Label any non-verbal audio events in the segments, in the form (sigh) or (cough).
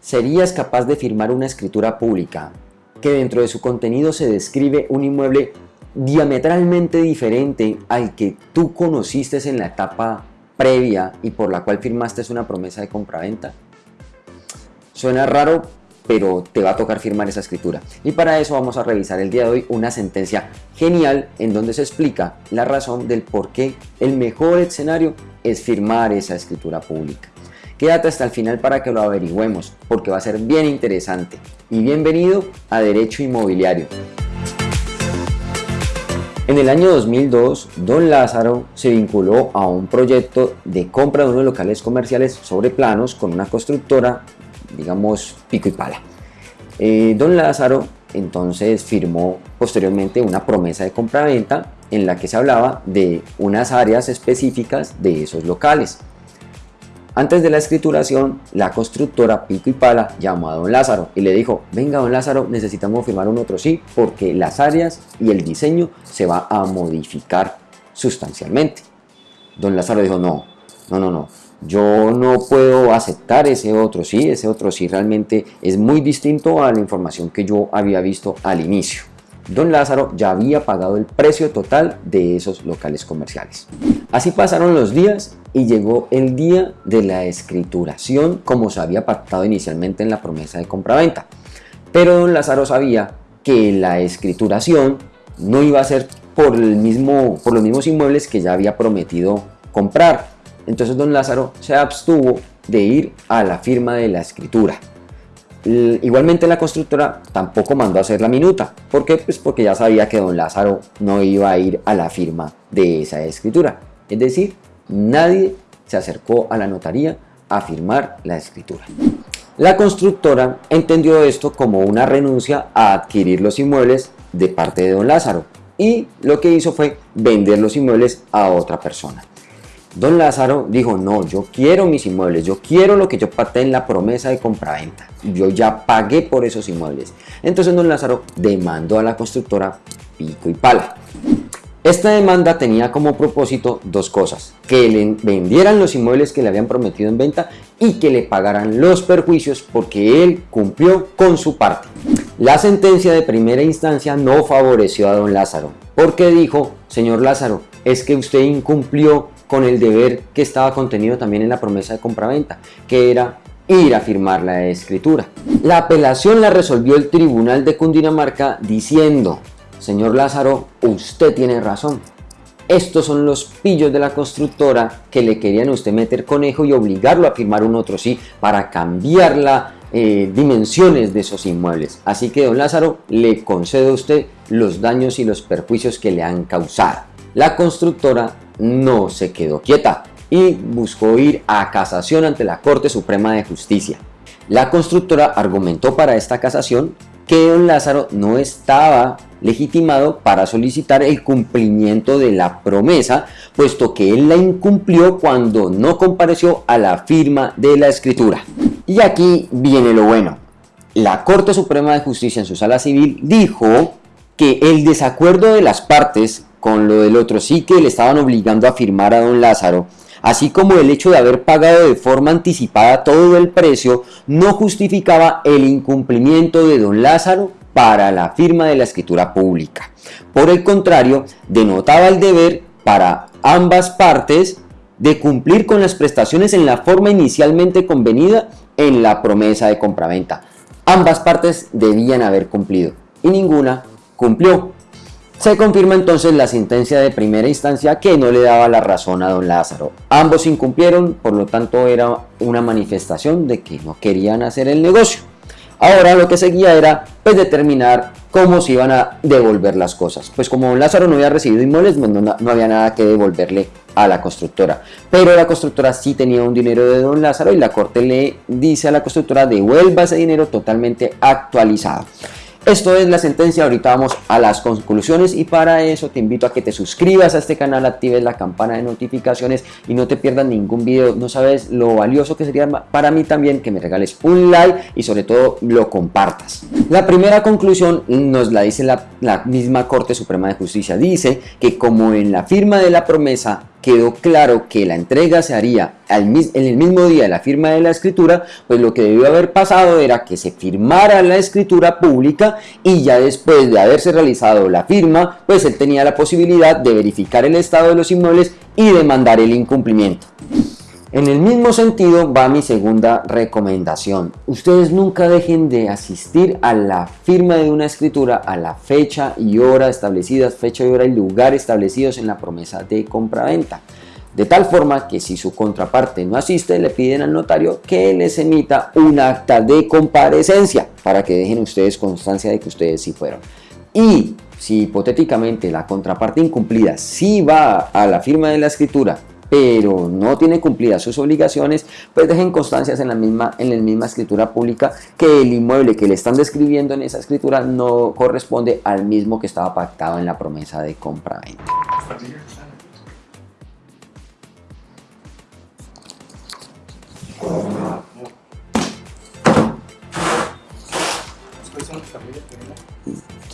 ¿Serías capaz de firmar una escritura pública que dentro de su contenido se describe un inmueble diametralmente diferente al que tú conociste en la etapa previa y por la cual firmaste una promesa de compraventa? Suena raro, pero te va a tocar firmar esa escritura. Y para eso vamos a revisar el día de hoy una sentencia genial en donde se explica la razón del por qué el mejor escenario es firmar esa escritura pública. Quédate hasta el final para que lo averigüemos, porque va a ser bien interesante. Y bienvenido a Derecho Inmobiliario. En el año 2002, Don Lázaro se vinculó a un proyecto de compra de unos locales comerciales sobre planos con una constructora digamos, pico y pala. Eh, don Lázaro entonces firmó posteriormente una promesa de compra-venta en la que se hablaba de unas áreas específicas de esos locales. Antes de la escrituración, la constructora Pico y Pala llamó a don Lázaro y le dijo, venga don Lázaro, necesitamos firmar un otro sí porque las áreas y el diseño se va a modificar sustancialmente. Don Lázaro dijo, no, no, no, no, yo no puedo aceptar ese otro sí, ese otro sí realmente es muy distinto a la información que yo había visto al inicio. Don Lázaro ya había pagado el precio total de esos locales comerciales. Así pasaron los días y llegó el día de la escrituración como se había pactado inicialmente en la promesa de compraventa. Pero don Lázaro sabía que la escrituración no iba a ser por, el mismo, por los mismos inmuebles que ya había prometido comprar, entonces don Lázaro se abstuvo de ir a la firma de la escritura. Igualmente la constructora tampoco mandó a hacer la minuta. ¿Por qué? Pues porque ya sabía que don Lázaro no iba a ir a la firma de esa escritura. Es decir, nadie se acercó a la notaría a firmar la escritura. La constructora entendió esto como una renuncia a adquirir los inmuebles de parte de don Lázaro y lo que hizo fue vender los inmuebles a otra persona. Don Lázaro dijo, no, yo quiero mis inmuebles, yo quiero lo que yo pacté en la promesa de compraventa. Yo ya pagué por esos inmuebles. Entonces don Lázaro demandó a la constructora Pico y Pala. Esta demanda tenía como propósito dos cosas, que le vendieran los inmuebles que le habían prometido en venta y que le pagaran los perjuicios porque él cumplió con su parte. La sentencia de primera instancia no favoreció a don Lázaro, porque dijo, señor Lázaro, es que usted incumplió con el deber que estaba contenido también en la promesa de compraventa, que era ir a firmar la escritura. La apelación la resolvió el Tribunal de Cundinamarca diciendo, señor Lázaro, usted tiene razón. Estos son los pillos de la constructora que le querían a usted meter conejo y obligarlo a firmar un otro sí para cambiar las eh, dimensiones de esos inmuebles. Así que don Lázaro le concede a usted los daños y los perjuicios que le han causado. La constructora no se quedó quieta y buscó ir a casación ante la Corte Suprema de Justicia. La constructora argumentó para esta casación que don Lázaro no estaba legitimado para solicitar el cumplimiento de la promesa, puesto que él la incumplió cuando no compareció a la firma de la escritura. Y aquí viene lo bueno. La Corte Suprema de Justicia en su sala civil dijo que el desacuerdo de las partes con lo del otro sí que le estaban obligando a firmar a don Lázaro, así como el hecho de haber pagado de forma anticipada todo el precio, no justificaba el incumplimiento de don Lázaro para la firma de la escritura pública. Por el contrario, denotaba el deber para ambas partes de cumplir con las prestaciones en la forma inicialmente convenida en la promesa de compraventa. Ambas partes debían haber cumplido y ninguna cumplió. Se confirma entonces la sentencia de primera instancia que no le daba la razón a don Lázaro. Ambos incumplieron, por lo tanto era una manifestación de que no querían hacer el negocio. Ahora lo que seguía era pues determinar cómo se iban a devolver las cosas. Pues como don Lázaro no había recibido inmuebles, pues, no, no había nada que devolverle a la constructora. Pero la constructora sí tenía un dinero de don Lázaro y la corte le dice a la constructora devuelva ese dinero totalmente actualizado. Esto es la sentencia, ahorita vamos a las conclusiones y para eso te invito a que te suscribas a este canal, actives la campana de notificaciones y no te pierdas ningún video. No sabes lo valioso que sería para mí también que me regales un like y sobre todo lo compartas. La primera conclusión nos la dice la, la misma Corte Suprema de Justicia. Dice que como en la firma de la promesa quedó claro que la entrega se haría en el mismo día de la firma de la escritura, pues lo que debió haber pasado era que se firmara la escritura pública y ya después de haberse realizado la firma, pues él tenía la posibilidad de verificar el estado de los inmuebles y demandar el incumplimiento. En el mismo sentido va mi segunda recomendación. Ustedes nunca dejen de asistir a la firma de una escritura a la fecha y hora establecidas, fecha y hora y lugar establecidos en la promesa de compraventa. De tal forma que si su contraparte no asiste, le piden al notario que les emita un acta de comparecencia para que dejen ustedes constancia de que ustedes sí fueron. Y si hipotéticamente la contraparte incumplida sí va a la firma de la escritura pero no tiene cumplidas sus obligaciones, pues dejen constancias en la misma, en la misma escritura pública que el inmueble que le están describiendo en esa escritura no corresponde al mismo que estaba pactado en la promesa de compra-venta.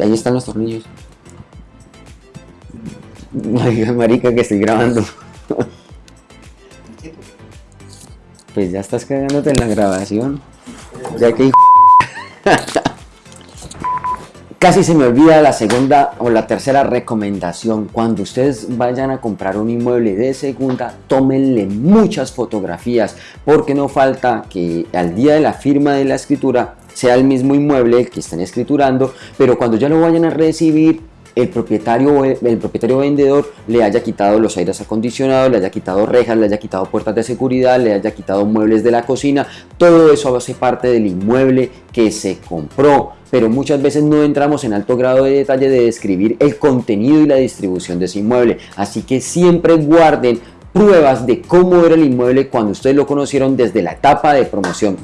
Ahí están los tornillos. (laughs) Marica, que estoy grabando. Pues ya estás cagándote en la grabación. Ya que (laughs) Casi se me olvida la segunda o la tercera recomendación. Cuando ustedes vayan a comprar un inmueble de segunda, tómenle muchas fotografías porque no falta que al día de la firma de la escritura sea el mismo inmueble que estén escriturando, pero cuando ya lo vayan a recibir el propietario, el propietario vendedor le haya quitado los aires acondicionados, le haya quitado rejas, le haya quitado puertas de seguridad, le haya quitado muebles de la cocina, todo eso hace parte del inmueble que se compró, pero muchas veces no entramos en alto grado de detalle de describir el contenido y la distribución de ese inmueble, así que siempre guarden pruebas de cómo era el inmueble cuando ustedes lo conocieron desde la etapa de promoción.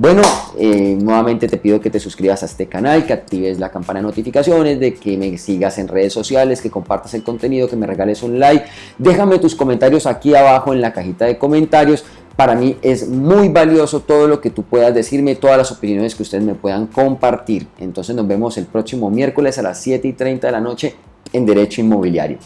Bueno, eh, nuevamente te pido que te suscribas a este canal, que actives la campana de notificaciones, de que me sigas en redes sociales, que compartas el contenido, que me regales un like. Déjame tus comentarios aquí abajo en la cajita de comentarios. Para mí es muy valioso todo lo que tú puedas decirme, todas las opiniones que ustedes me puedan compartir. Entonces nos vemos el próximo miércoles a las 7 y 30 de la noche en Derecho Inmobiliario.